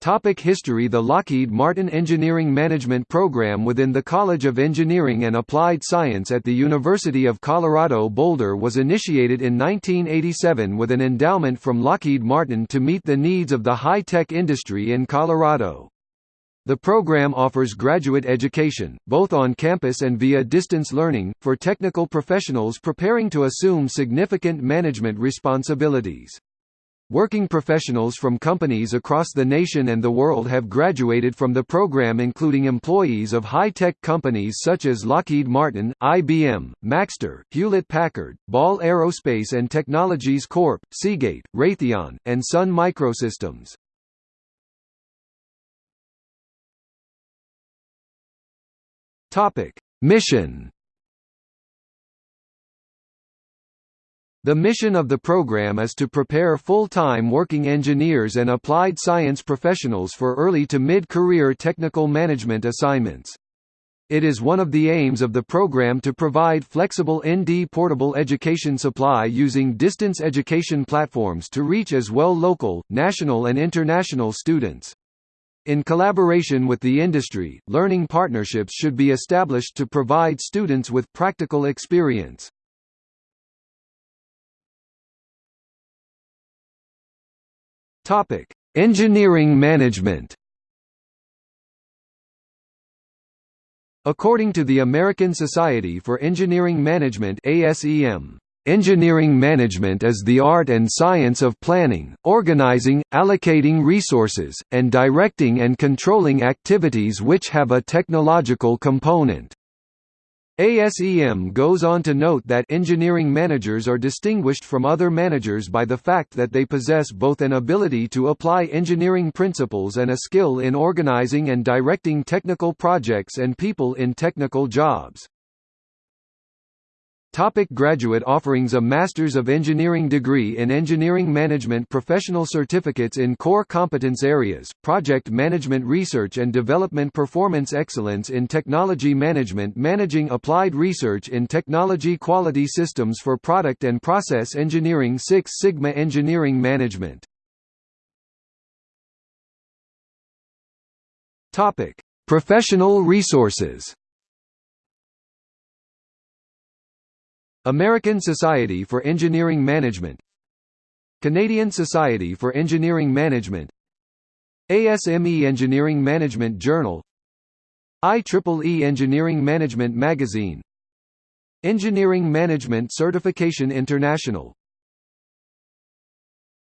Topic history The Lockheed Martin Engineering Management Program within the College of Engineering and Applied Science at the University of Colorado Boulder was initiated in 1987 with an endowment from Lockheed Martin to meet the needs of the high-tech industry in Colorado. The program offers graduate education, both on campus and via distance learning, for technical professionals preparing to assume significant management responsibilities. Working professionals from companies across the nation and the world have graduated from the program including employees of high-tech companies such as Lockheed Martin, IBM, Maxtor, Hewlett-Packard, Ball Aerospace and Technologies Corp., Seagate, Raytheon, and Sun Microsystems. Mission The mission of the program is to prepare full-time working engineers and applied science professionals for early to mid-career technical management assignments. It is one of the aims of the program to provide flexible ND portable education supply using distance education platforms to reach as well local, national and international students. In collaboration with the industry, learning partnerships should be established to provide students with practical experience. Topic: Engineering management. According to the American Society for Engineering Management (ASEM), Engineering management is the art and science of planning, organizing, allocating resources, and directing and controlling activities which have a technological component. ASEM goes on to note that engineering managers are distinguished from other managers by the fact that they possess both an ability to apply engineering principles and a skill in organizing and directing technical projects and people in technical jobs. Topic graduate offerings A Masters of Engineering degree in Engineering Management Professional certificates in core competence areas, Project Management Research and Development Performance Excellence in Technology Management Managing Applied Research in Technology Quality Systems for Product and Process Engineering Six Sigma Engineering Management Topic. Professional resources American Society for Engineering Management Canadian Society for Engineering Management ASME Engineering Management Journal IEEE Engineering Management Magazine Engineering Management Certification International